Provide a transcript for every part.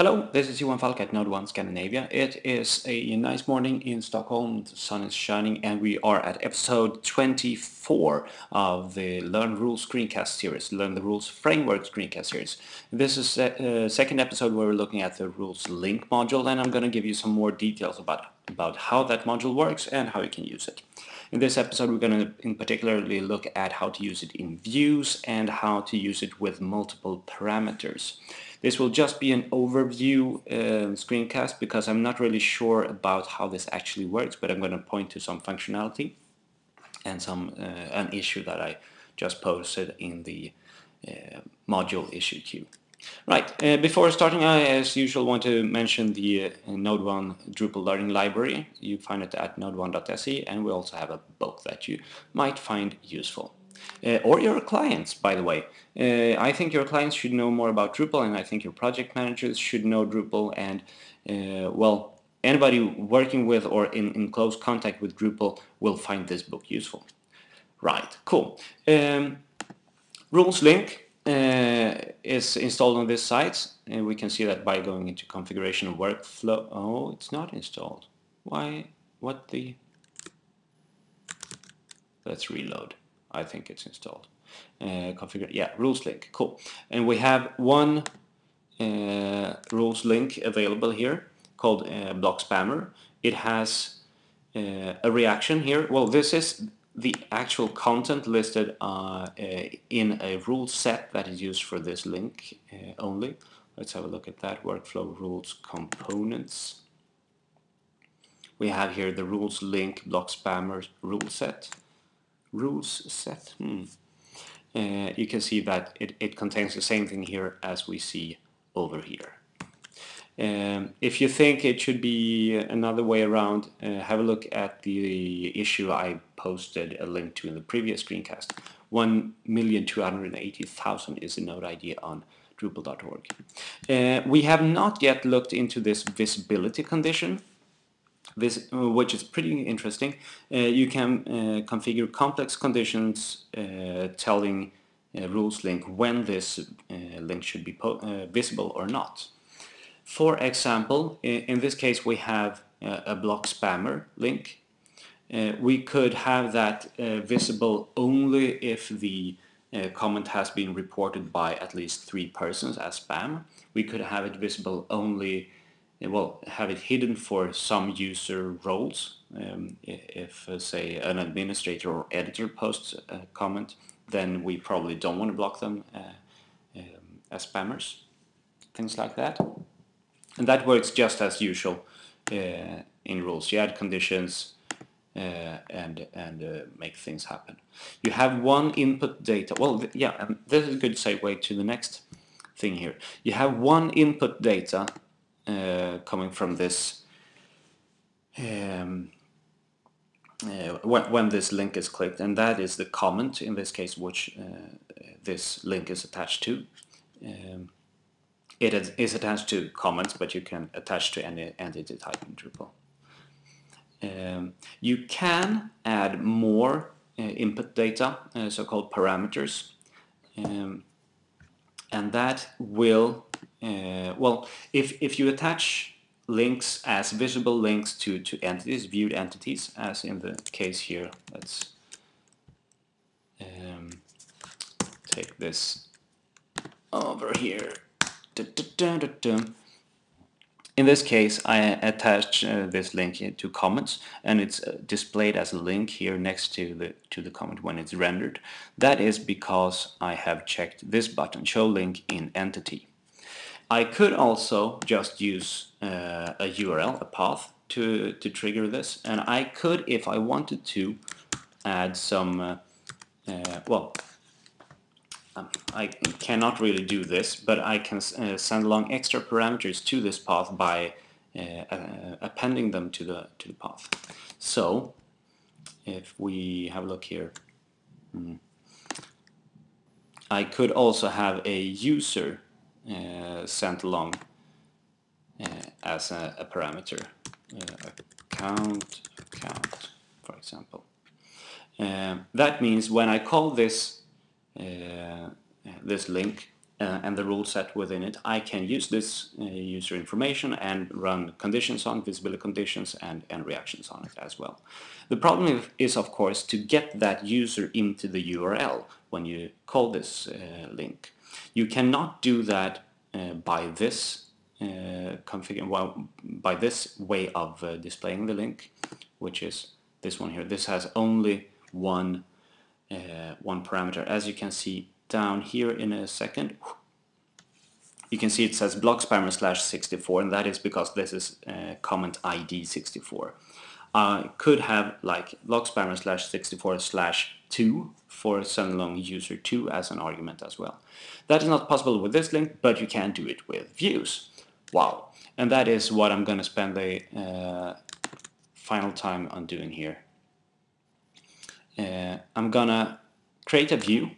Hello, this is Johan Falk at Node 1 Scandinavia. It is a nice morning in Stockholm, the sun is shining and we are at episode 24 of the Learn Rules screencast series, Learn the Rules Framework screencast series. This is the uh, second episode where we're looking at the Rules Link module and I'm going to give you some more details about, about how that module works and how you can use it. In this episode we're going to in particularly look at how to use it in views and how to use it with multiple parameters. This will just be an overview uh, screencast because I'm not really sure about how this actually works, but I'm going to point to some functionality and some uh, an issue that I just posted in the uh, module issue queue. Right, uh, before starting I as usual want to mention the uh, Node 1 Drupal Learning Library. You find it at node1.se and we also have a book that you might find useful uh, or your clients, by the way. Uh, I think your clients should know more about Drupal and I think your project managers should know Drupal and, uh, well, anybody working with or in, in close contact with Drupal will find this book useful. Right, cool. Um, rules link uh, is installed on this site and we can see that by going into configuration workflow. Oh, it's not installed. Why? What the? Let's reload. I think it's installed. Uh, configure, yeah, rules link, cool. And we have one uh, rules link available here called uh, block spammer. It has uh, a reaction here. Well, this is the actual content listed uh, uh, in a rule set that is used for this link only. Let's have a look at that. Workflow rules components. We have here the rules link block spammer rule set rules set. Hmm. Uh, you can see that it, it contains the same thing here as we see over here. Um, if you think it should be another way around, uh, have a look at the issue I posted a link to in the previous screencast. 1,280,000 is a node ID on Drupal.org. Uh, we have not yet looked into this visibility condition this, uh, which is pretty interesting. Uh, you can uh, configure complex conditions telling rules link when this link should be visible or not. For example, in this case we have a block spammer link. Uh, we could have that uh, visible only if the uh, comment has been reported by at least three persons as spam. We could have it visible only well, have it hidden for some user roles. Um, if, uh, say, an administrator or editor posts a comment, then we probably don't want to block them uh, um, as spammers, things like that. And that works just as usual uh, in rules. You add conditions uh, and and uh, make things happen. You have one input data. Well, yeah, and this is a good segue to the next thing here. You have one input data uh, coming from this um, uh, when, when, this link is clicked and that is the comment in this case which uh, this link is attached to. Um, it is attached to comments but you can attach to any entity type in Drupal. Um, you can add more uh, input data, uh, so-called parameters, um, and that will uh, well, if, if you attach links as visible links to, to entities, viewed entities, as in the case here, let's um, take this over here. In this case, I attach uh, this link to comments, and it's uh, displayed as a link here next to the to the comment when it's rendered. That is because I have checked this button, Show Link in Entity. I could also just use uh, a URL, a path, to, to trigger this. And I could, if I wanted to, add some, uh, uh, well, um, I cannot really do this, but I can uh, send along extra parameters to this path by uh, uh, appending them to the, to the path. So, if we have a look here, hmm, I could also have a user sent along uh, as a, a parameter. Uh, account, account, for example. that means when I call this this link, uh, and the rule set within it, I can use this uh, user information and run conditions on visibility conditions and, and reactions on it as well. The problem is of course to get that user into the URL when you call this uh, link. You cannot do that uh, by this uh, configure well by this way of uh, displaying the link, which is this one here. This has only one uh, one parameter. As you can see down here in a second, you can see it says block spammer slash 64 and that is because this is uh, comment ID 64. I could have like block spammer slash 64 slash 2 for send along user 2 as an argument as well. That is not possible with this link, but you can do it with views. Wow. And that is what I'm going to spend the uh, final time on doing here. Uh, I'm gonna create a view.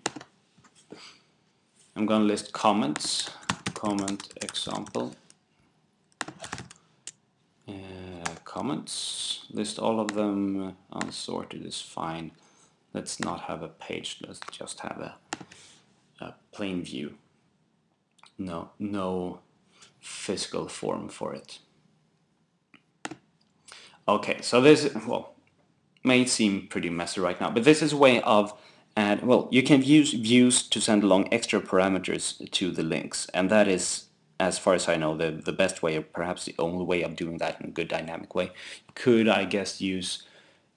I'm gonna list comments, comment example, uh, comments, list all of them unsorted is fine. Let's not have a page, let's just have a, a plain view. No, no physical form for it. Okay, so this, well, may seem pretty messy right now, but this is a way of add, well, you can use views to send along extra parameters to the links, and that is, as far as I know, the, the best way, or perhaps the only way of doing that in a good dynamic way. Could, I guess, use,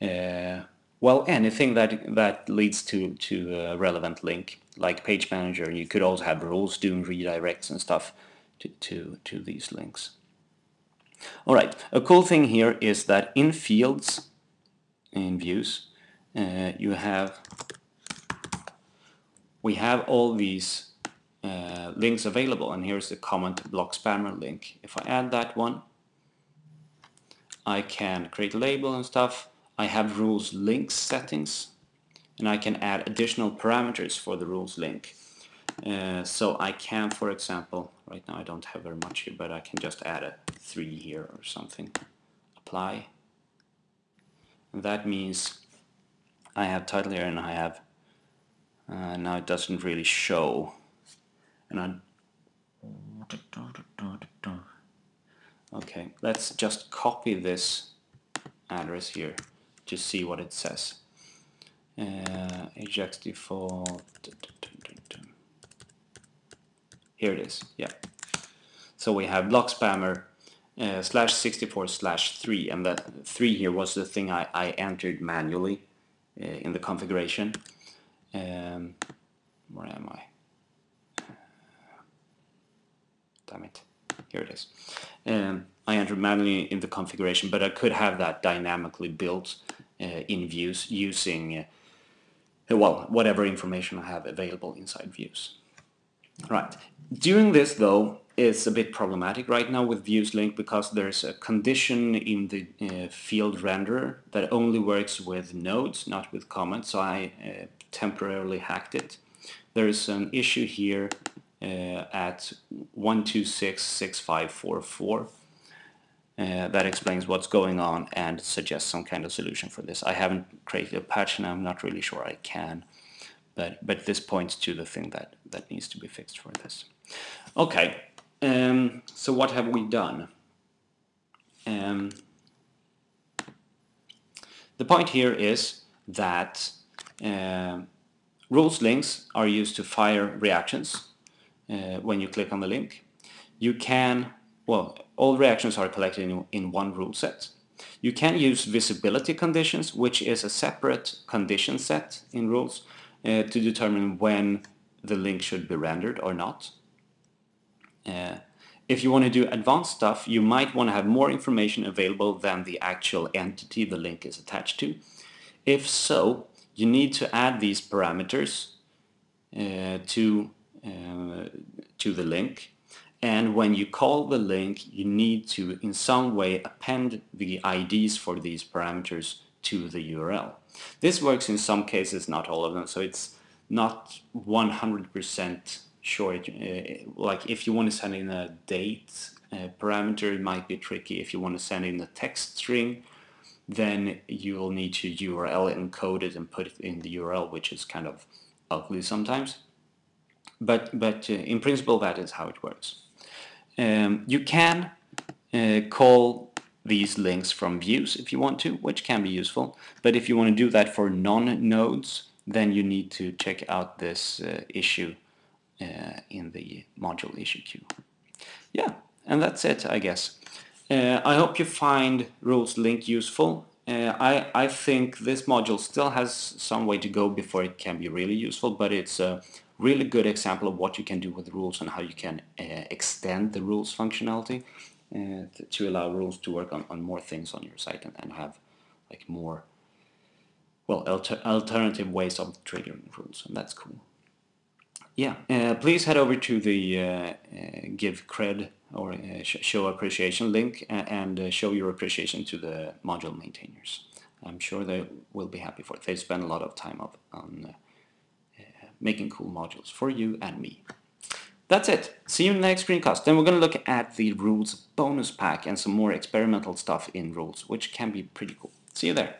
uh, well, anything that, that leads to, to a relevant link, like Page Manager. You could also have rules doing redirects and stuff to, to, to these links. Alright, a cool thing here is that in fields, in views, uh, you have we have all these uh, links available and here's the comment block spammer link. If I add that one, I can create a label and stuff. I have rules link settings and I can add additional parameters for the rules link. Uh, so I can, for example, right now I don't have very much here, but I can just add a 3 here or something. Apply. And that means I have title here and I have, uh, now it doesn't really show. And I, okay, let's just copy this address here to see what it says. Uh, Ajax default, here it is, yeah. So we have block spammer uh, slash 64 slash 3 and that 3 here was the thing I, I entered manually uh, in the configuration. Um, where am I? Damn it. Here it is. Um, I entered manually in the configuration, but I could have that dynamically built uh, in views using, uh, well, whatever information I have available inside views. Right. Doing this though is a bit problematic right now with views link because there's a condition in the uh, field renderer that only works with nodes, not with comments, so I uh, temporarily hacked it. There's an issue here uh, at 1266544 uh, that explains what's going on and suggests some kind of solution for this. I haven't created a patch and I'm not really sure I can, but, but this points to the thing that, that needs to be fixed for this. Okay, um, so what have we done? Um, the point here is that uh, rules links are used to fire reactions uh, when you click on the link. You can, well, all reactions are collected in, in one rule set. You can use visibility conditions, which is a separate condition set in rules uh, to determine when the link should be rendered or not. Uh, if you want to do advanced stuff, you might want to have more information available than the actual entity the link is attached to. If so, you need to add these parameters uh, to, uh, to the link. And when you call the link, you need to in some way append the IDs for these parameters to the URL. This works in some cases, not all of them, so it's not 100% sure. Uh, like if you want to send in a date uh, parameter, it might be tricky. If you want to send in a text string, then you will need to URL encode it and put it in the URL, which is kind of ugly sometimes. But but uh, in principle that is how it works. Um, you can uh, call these links from views if you want to, which can be useful. But if you want to do that for non-nodes, then you need to check out this uh, issue uh, in the module issue queue. Yeah, and that's it, I guess. Uh, I hope you find rules link useful. Uh, I, I think this module still has some way to go before it can be really useful, but it's a really good example of what you can do with rules and how you can uh, extend the rules functionality uh, to allow rules to work on, on more things on your site and, and have like more well alter alternative ways of triggering rules and that's cool. Yeah uh, please head over to the uh, uh give cred or uh, sh show appreciation link and show your appreciation to the module maintainers. I'm sure they will be happy for it. They spend a lot of time on making cool modules for you and me that's it. See you in the next screencast. Then we're going to look at the rules bonus pack and some more experimental stuff in rules, which can be pretty cool. See you there.